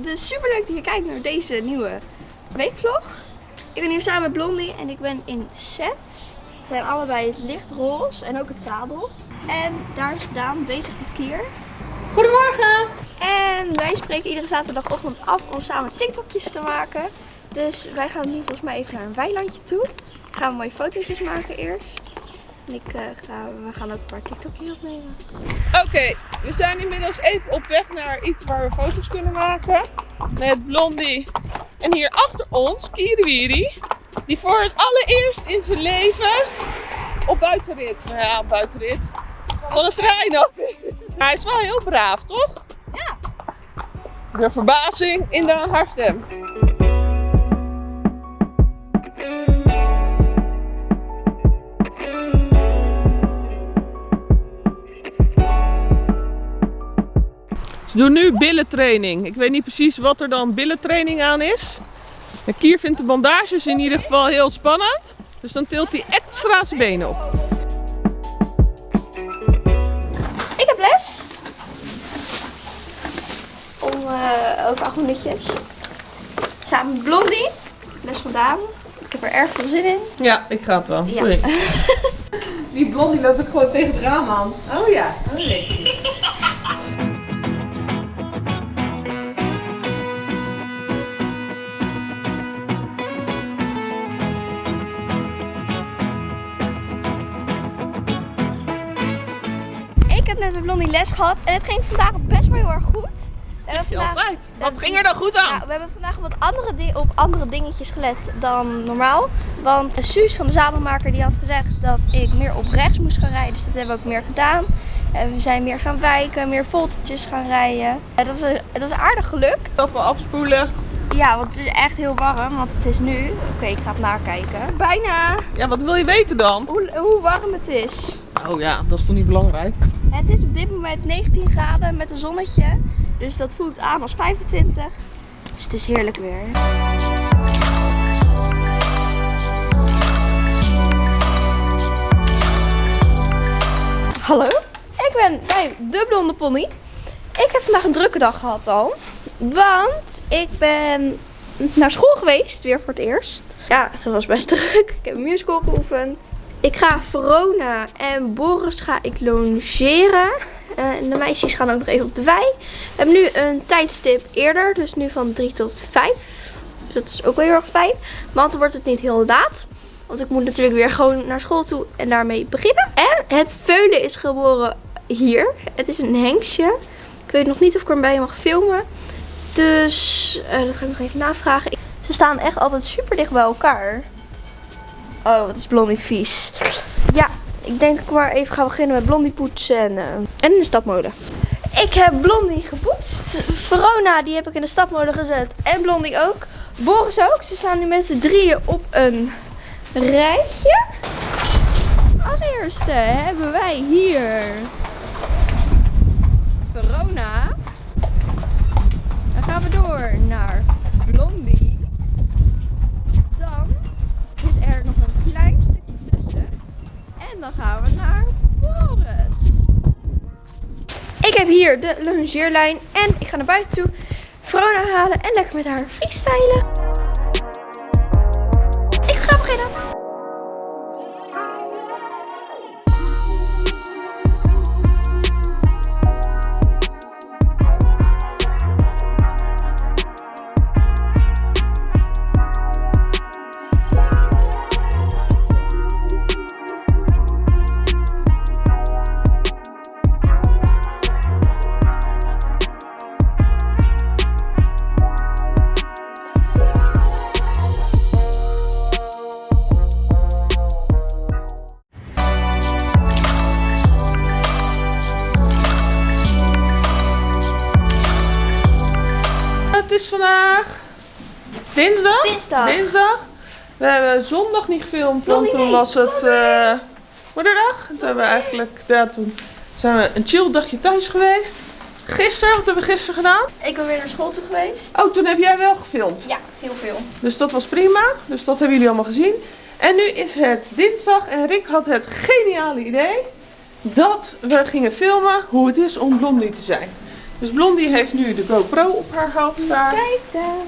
Dus super leuk dat je kijkt naar deze nieuwe weekvlog. Ik ben hier samen met Blondie en ik ben in sets. We zijn allebei het lichtroze en ook het zadel. En daar is Daan bezig met Kier. Goedemorgen! En wij spreken iedere zaterdagochtend af om samen TikTokjes te maken. Dus wij gaan nu volgens mij even naar een weilandje toe. Gaan we mooie fotootjes maken eerst. En ik, eh, ga, we gaan ook een paar TikTokjes opnemen. Oké, we zijn inmiddels even op weg naar iets waar we foto's kunnen maken. Met Blondie. En hier achter ons, Kiriwiri. Die voor het allereerst in zijn leven op buitenrit, nou ja, op buitenrit, van de trein af is. Hij is wel heel braaf, toch? Ja. De verbazing in de haar stem. Ze doen nu billentraining. Ik weet niet precies wat er dan billentraining aan is. De Kier vindt de bandages in ieder geval heel spannend. Dus dan tilt hij extra zijn benen op. Ik heb les. Om eh, over acht minuutjes. Samen met Blondie. Les van Daan. Ik heb er erg veel zin in. Ja, ik ga het wel. Ja. Die blondie loopt ook gewoon tegen het raam aan. Oh ja, oh nee. Blondie les gehad. En het ging vandaag best wel heel erg goed. We Zeg hebben je vandaag- altijd. Wat ging er dan goed aan? Ja, we hebben vandaag wat andere op andere dingetjes gelet dan normaal. Want Suus van de zadelmaker die had gezegd dat ik meer op rechts moest gaan rijden. Dus dat hebben we ook meer gedaan. En we zijn meer gaan wijken, meer voltetjes gaan rijden. En dat, is, dat is aardig gelukt. Stappen afspoelen. Ja, want het is echt heel warm. Want het is nu... Oké, ik ga het nakijken. Bijna Ja, wat wil je weten dan? hoe, hoe warm het is. Oh ja, dat is toch niet belangrijk? Het is op dit moment 19 graden met een zonnetje. Dus dat voelt aan als 25. Dus het is heerlijk weer. Hallo, ik ben bij de Blonde Pony. Ik heb vandaag een drukke dag gehad al. Want ik ben naar school geweest, weer voor het eerst. Ja, dat was best druk. Ik heb een musical geoefend. Ik ga Verona en Boris ga ik logeren. Eh, en de meisjes gaan ook nog even op de wei. We hebben nu een tijdstip eerder, dus nu van 3 tot 5. Dus dat is ook wel heel erg fijn. Want dan wordt het niet heel laat. Want ik moet natuurlijk weer gewoon naar school toe en daarmee beginnen. En het veulen is geboren hier. Het is een hengstje. Ik weet nog niet of ik erbij mag filmen. Dus eh, dat ga ik nog even navragen. Ze staan echt altijd super dicht bij elkaar. Oh, wat is Blondie vies. Ja, ik denk ik maar even ga beginnen met Blondie poetsen en, eh, en in de stapmolen. Ik heb Blondie gepoetst. Verona, die heb ik in de stapmolen gezet. En Blondie ook. Boris ook. Ze staan nu met z'n drieën op een rijtje. Als eerste hebben wij hier Verona. Dan gaan we door naar Blondie. Dan zit er nog een klein stukje tussen. En dan gaan we naar Boris. Ik heb hier de longeerlijn en ik ga naar buiten toe. Verona halen en lekker met haar freestylen. Dinsdag. We hebben zondag niet gefilmd, want toen was het eh moederdag. Toen hebben we eigenlijk, ja, toen zijn we een chill dagje thuis geweest. Gisteren, wat hebben we gisteren gedaan? Ik ben weer naar school toe geweest. Oh, toen heb jij wel gefilmd. Ja, heel veel. Dus dat was prima. Dus dat hebben jullie allemaal gezien. En nu is het dinsdag en Rick had het geniale idee dat we gingen filmen hoe het is om blondie te zijn. Dus Blondie heeft nu de GoPro op haar hoofd. Kijk dan.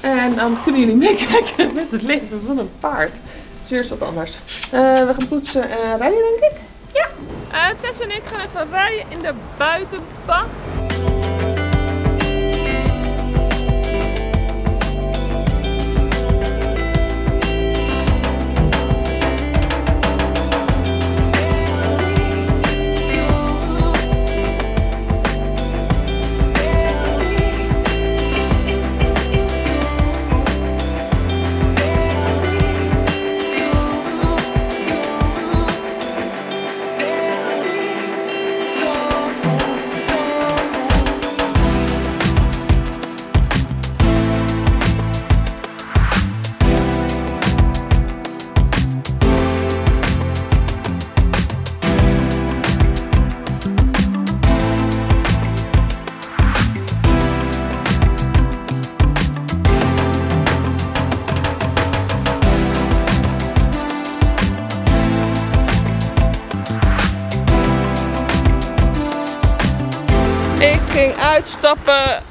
En dan kunnen jullie meekijken met het leven van een paard. Het is weer eens wat anders. Eh, we gaan poetsen en rijden, denk ik. Ja. Eh, Tess en ik gaan even rijden in de buitenbak.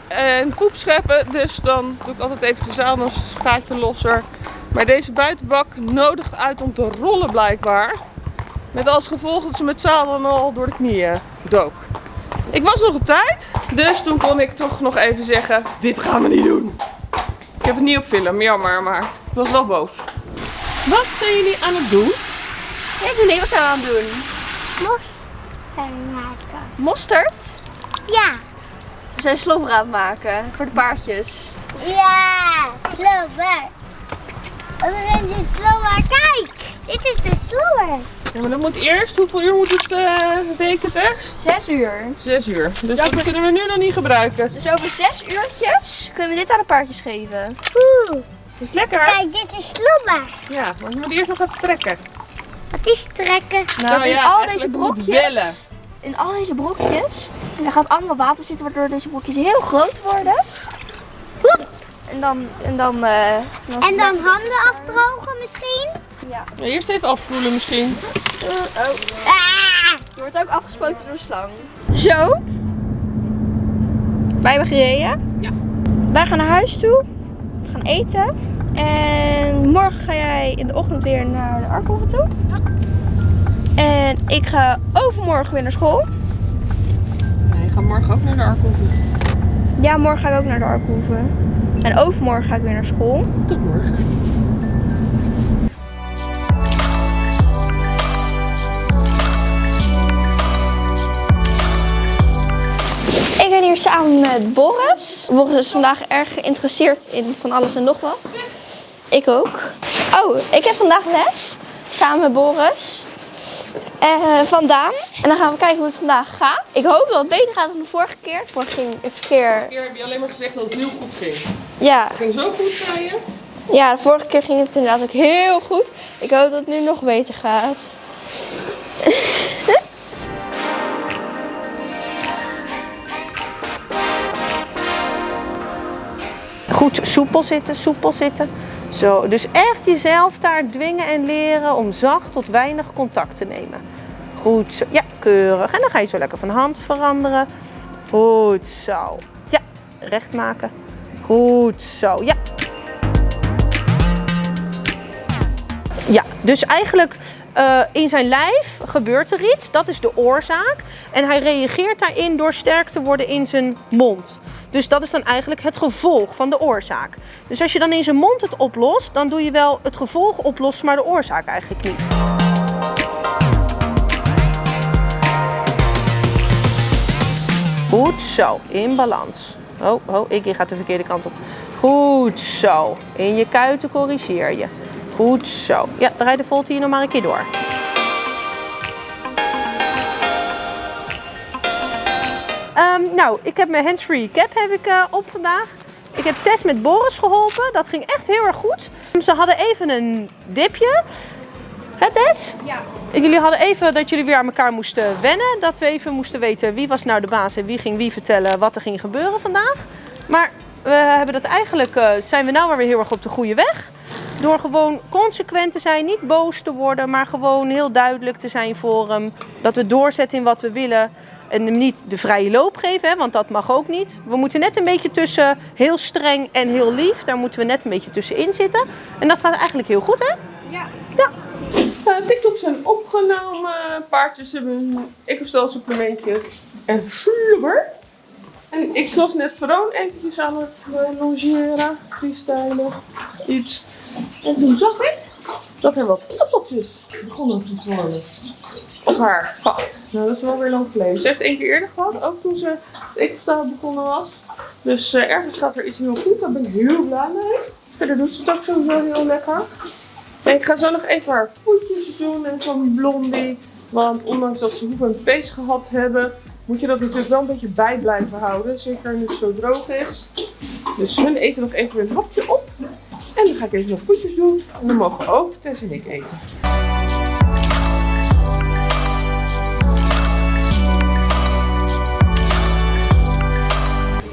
En poep scheppen. Dus dan doe ik altijd even de zaal een gaatje losser. Maar deze buitenbak nodigt uit om te rollen blijkbaar. Met als gevolg dat ze met zaal dan al door de knieën dook. Ik was nog op tijd. Dus toen kon ik toch nog even zeggen, dit gaan we niet doen. Ik heb het niet op film, jammer, maar ik was wel boos. Wat zijn jullie aan het doen? Ja, Julie, wat zijn we aan het doen? Mos gaan maken. Mosterd? Ja. We zijn slobber aan het maken voor de paardjes. Ja, slower. We zijn. Kijk, dit is de slower. Ja, maar dat moet eerst, hoeveel uur moet het uh, weken, Tess? Zes uur. Zes uur. Dus Dat dat kunnen we nu nog niet gebruiken. Dus over zes uurtjes kunnen we dit aan de paardjes geven. Oeh, Het is lekker. kijk, dit is slower. Ja, maar we moeten eerst nog even trekken. Wat is trekken? Nou, in al deze brokjes. wellen. In al deze brokjes. En daar gaat allemaal water zitten waardoor deze brokjes heel groot worden. Hoep. En dan... En dan, eh, dan En dan handen afdrogen misschien? Ja. Ja, eerst even afvoelen misschien. oh. Ah, Je wordt ook afgespoten door de slang. Zo. Wij hebben gereden. Ja. Wij gaan naar huis toe. We gaan eten. En morgen ga jij in de ochtend weer naar de Arkhoeve toe. En ik ga overmorgen weer naar school. Gaat morgen ook naar de Arkhoeve. Ja, morgen ga ik ook naar de Arkhoeve. En overmorgen ga ik weer naar school. Tot morgen. Ik ben hier samen met Boris. Boris is vandaag erg geïnteresseerd in van alles en nog wat. Ik ook. Oh, ik heb vandaag les samen met Boris. Eh, van Daan. En dan gaan we kijken hoe het vandaag gaat. Ik hoop dat het beter gaat dan de vorige keer. De vorige ging keer. keer heb je alleen maar gezegd dat het heel goed ging. Ja, Het ging zo goed, zei je? ja, de vorige keer ging het inderdaad ook heel goed. Ik hoop dat het nu nog beter gaat. Goed, soepel zitten, soepel zitten. Zo, dus echt jezelf daar dwingen en leren om zacht tot weinig contact te nemen. Goed zo, ja, keurig. En dan ga je zo lekker van hand veranderen. Goed zo. Ja, recht maken. Goed zo, ja. Ja, dus eigenlijk eh, in zijn lijf gebeurt er iets. Dat is de oorzaak. En hij reageert daarin door sterk te worden in zijn mond. Dus dat is dan eigenlijk het gevolg van de oorzaak. Dus als je dan in zijn mond het oplost, dan doe je wel het gevolg oplossen, maar de oorzaak eigenlijk niet. Goed zo, in balans. Oh, oh, ik gaat de verkeerde kant op. Goed zo. In je kuiten corrigeer je. Goed zo. Ja, draai de volte hier nog maar een keer door. Ehm, nou, ik heb mijn handsfree cap heb ik, eh, op vandaag. Ik heb Tess met Boris geholpen. Dat ging echt heel erg goed. Ze hadden even een dipje. Het Tess? Ja. Jullie hadden even dat jullie weer aan elkaar moesten wennen. Dat we even moesten weten wie was nou de baas en wie ging wie vertellen wat er ging gebeuren vandaag. Maar we hebben dat eigenlijk, eh, zijn we nou weer heel erg op de goede weg. Door gewoon consequent te zijn, niet boos te worden, maar gewoon heel duidelijk te zijn voor hem. Dat we doorzetten in wat we willen. En hem niet de vrije loop geven, hè, want dat mag ook niet. We moeten net een beetje tussen heel streng en heel lief. Daar moeten we net een beetje tussenin zitten. En dat gaat eigenlijk heel goed, hè? Ja. Uh, TikToks zijn opgenomen. Paardjes hebben een ecostel supplementje en slubber. En ik was net Veroon eventjes aan het uh, longeren, freestylen, iets. En toen zag ik dat er wat appeltjes begonnen te worden op haar gat. Nou, dat is wel weer lang geleden. Ze heeft één keer eerder gehad, ook toen ze ecostel begonnen was. Dus uh, ergens gaat er iets heel goed, daar ben ik heel blij mee. Verder doet ze het ook sowieso heel lekker. En ik ga zo nog even haar voetjes doen en van Blondie. Want ondanks dat ze hoeven een pees gehad hebben, moet je dat natuurlijk wel een beetje bij blijven houden. Zeker nu het zo droog is. Dus hun eten nog even een hapje op. En dan ga ik even nog voetjes doen. En dan mogen ook Tess en ik eten.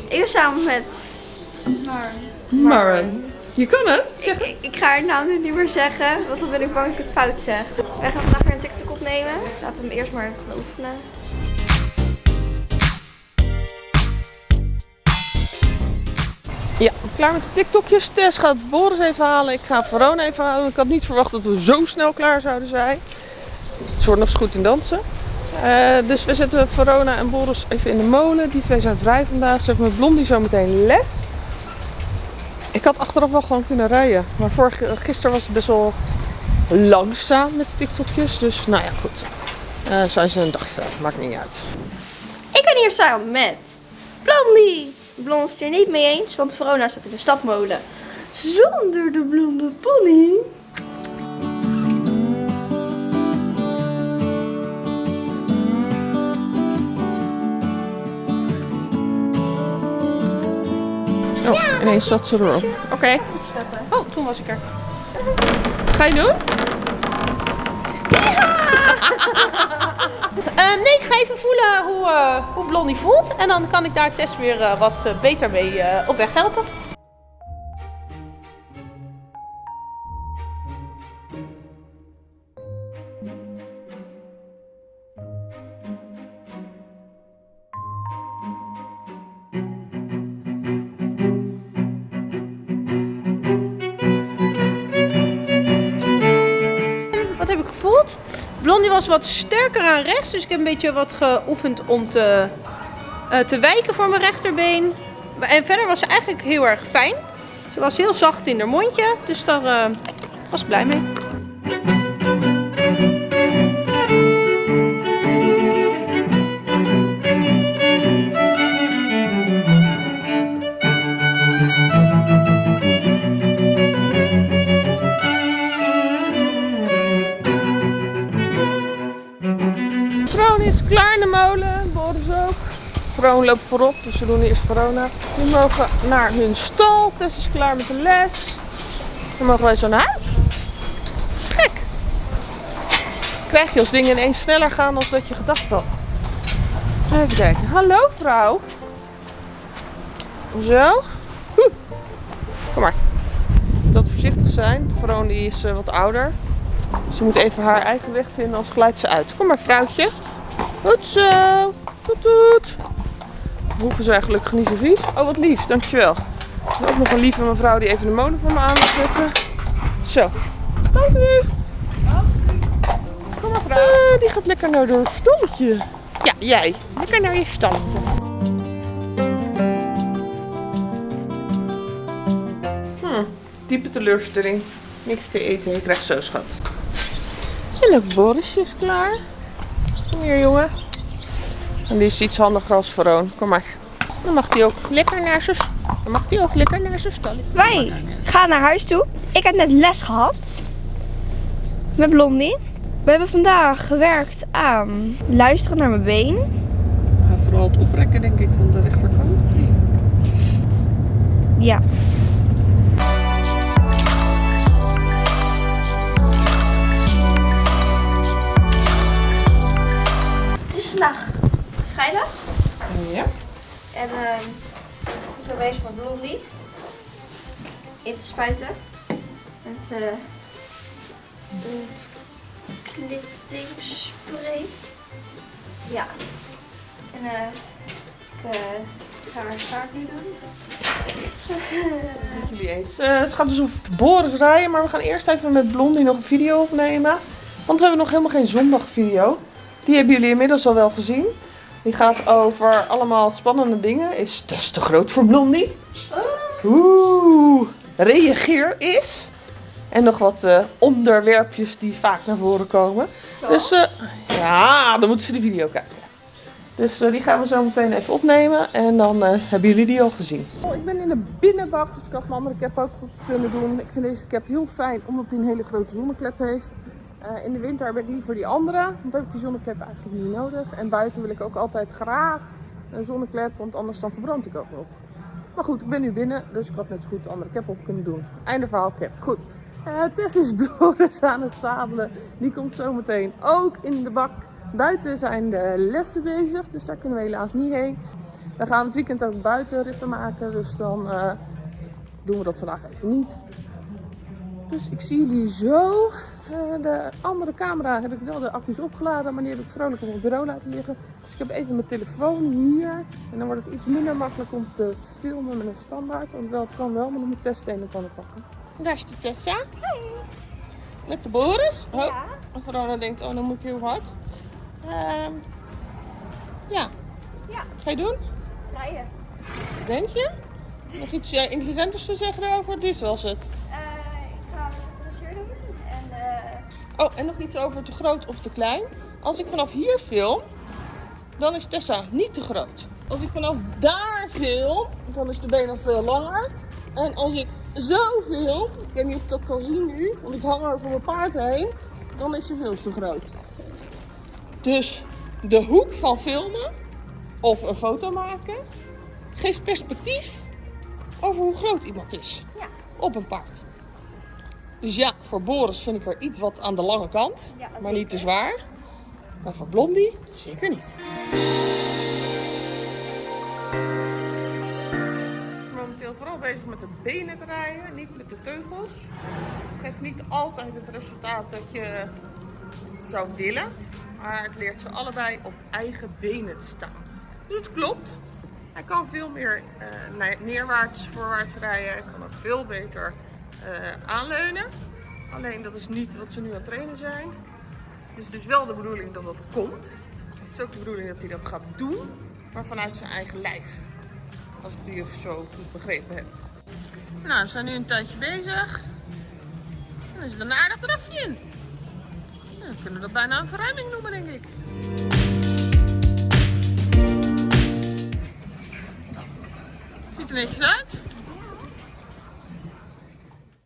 Ik ben samen met... Maren. Je kan het. Ik, ik, ik ga haar naam nu niet meer zeggen, want dan ben ik bang dat ik het fout zeg. Wij gaan vandaag weer een TikTok opnemen. Laten we hem eerst maar gaan oefenen. Ja, klaar met de TikTokjes. Tess gaat Boris even halen. Ik ga Verona even halen. Ik had niet verwacht dat we zo snel klaar zouden zijn. Ze wordt nog eens goed in dansen. Eh, dus we zetten Verona en Boris even in de molen. Die twee zijn vrij vandaag. Ze heeft met Blondie zo meteen les. Ik had achteraf wel gewoon kunnen rijden. Maar vorige, gisteren was het best wel langzaam met de TikTokjes. Dus nou ja, goed. Eh zijn ze een dag vrij. Maakt niet uit. Ik ben hier samen met Blondie. Blond is het er niet mee eens, want Verona staat in de stapmolen. Zonder de blonde pony. Oh, ineens zat ze erop. Oké. Oh, toen was ik er. Wat ga je doen? Ehm, nee, ik ga even voelen hoe, eh, hoe Blondie voelt. En dan kan ik daar Tess weer eh, wat eh, beter mee op weg helpen. Was wat sterker aan rechts, dus ik heb een beetje wat geoefend om te, eh, te wijken voor mijn rechterbeen. En verder was ze eigenlijk heel erg fijn. Ze was heel zacht in haar mondje, dus daar eh, was ik blij mee. Loopt voorop, dus we doen eerst Verona. Die mogen naar hun stal. Tess is klaar met de les. Dan mogen wij zo naar huis. Gek. Krijg je als dingen ineens sneller gaan dan dat je gedacht had. Even kijken. Hallo vrouw. Zo. Kom maar. Dat voorzichtig zijn. Veroon die is eh, wat ouder. Ze moet even haar eigen weg vinden, anders glijdt ze uit. Kom maar, vrouwtje. Goed zo. Hoeven ze gelukkig niet zo vies. Oh, wat lief. Dankjewel. Ook nog een lieve mevrouw die even de molen voor me aan wil zetten. Zo. Dank u. Kom maar, vrouw. Ah, die gaat lekker naar haar stalletje. Ja, jij. Lekker naar je stalletje. Hm, diepe teleurstelling. Niks te eten. Je krijgt zo, schat. En ook Borisje is klaar. Kom hier, jongen. En die is iets handiger als Veroon. Kom maar. Dan mag hij ook lekker naar zijn... Dan mag hij ook lekker naar zijn stal. Wij gaan naar huis toe. Ik heb net les gehad. Met Blondie. We hebben vandaag gewerkt aan luisteren naar mijn been. Ga vooral het oprekken, denk ik, van de rechterkant. Ja. Spuiten. Met eh ontknittingsspray. Ja. En eh, ik eh, ga haar staart nu doen. Met jullie eens. Eh, het gaat dus op Boris rijden, maar we gaan eerst even met Blondie nog een video opnemen. Want we hebben nog helemaal geen zondagvideo. Die hebben jullie inmiddels al wel gezien. Die gaat over allemaal spannende dingen. Is dat is te groot voor Blondie? Oeh, reageer is. En nog wat eh, onderwerpjes die vaak naar voren komen. Dus eh, ja, dan moeten ze de video kijken. Dus eh, die gaan we zo meteen even opnemen en dan hebben jullie die al gezien. Oh, ik ben in de binnenbak, dus ik had mijn andere cap ook goed kunnen doen. Ik vind deze cap heel fijn omdat hij een hele grote zonneklep heeft. In de winter heb ik liever die andere, want dan heb ik die zonneklep eigenlijk niet nodig. En buiten wil ik ook altijd graag een zonneklep, want anders dan verbrand ik ook nog. Maar goed, ik ben nu binnen, dus ik had net zo goed de andere cap op kunnen doen. Einde verhaal cap. Goed. Eh Tess is Boris aan het zadelen. Die komt zo meteen ook in de bak. Buiten zijn de lessen bezig, dus daar kunnen we helaas niet heen. We gaan het weekend ook buiten ritten maken, dus dan eh, doen we dat vandaag even niet. Dus ik zie jullie zo. Eh, de andere camera heb ik wel de accu's opgeladen, maar die heb ik vrolijk op het bureau laten liggen. Dus ik heb even mijn telefoon hier. En dan wordt het iets minder makkelijk om te filmen met een standaard. Want wel, het kan wel, maar dan moet Tess stenen pannen pakken. Daar is de Tessa. Met de Boris. Oh, Ja. en Verona denkt, oh dan moet ik heel hard. Ehm, ja. Ja. Ga je doen? Rijden. Denk je? Nog iets eh, intelligenters te zeggen daarover? Dit was het. Eh, ik ga een doen. En eh, Oh, en nog iets over te groot of te klein. Als ik vanaf hier film, dan is Tessa niet te groot. Als ik vanaf daar film, dan is de been nog veel langer. En als ik zo film, ik weet niet of ik dat kan zien nu, want ik hang er over mijn paard heen, dan is ze veel te groot. Dus de hoek van filmen of een foto maken geeft perspectief over hoe groot iemand is Ja. op een paard. Dus ja, voor Boris vind ik er iets wat aan de lange kant, Ja, maar niet te zwaar. Maar voor Blondie zeker niet. Momenteel vooral bezig met de benen te rijden, niet met de teugels. Het geeft niet altijd het resultaat dat je zou willen. Maar het leert ze allebei op eigen benen te staan. Dus het klopt. Hij kan veel meer ne- neerwaarts, voorwaarts rijden. Hij kan ook veel beter eh, aanleunen. Alleen dat is niet wat ze nu aan het trainen zijn. Dus het is wel de bedoeling dat dat komt. Het is ook de bedoeling dat hij dat gaat doen, maar vanuit zijn eigen lijf. Als ik die even zo goed begrepen heb. Nou, we zijn nu een tijdje bezig. Dan is het een aardig drafje in. Dan kunnen we dat bijna een verruiming noemen, denk ik. Ziet er netjes uit.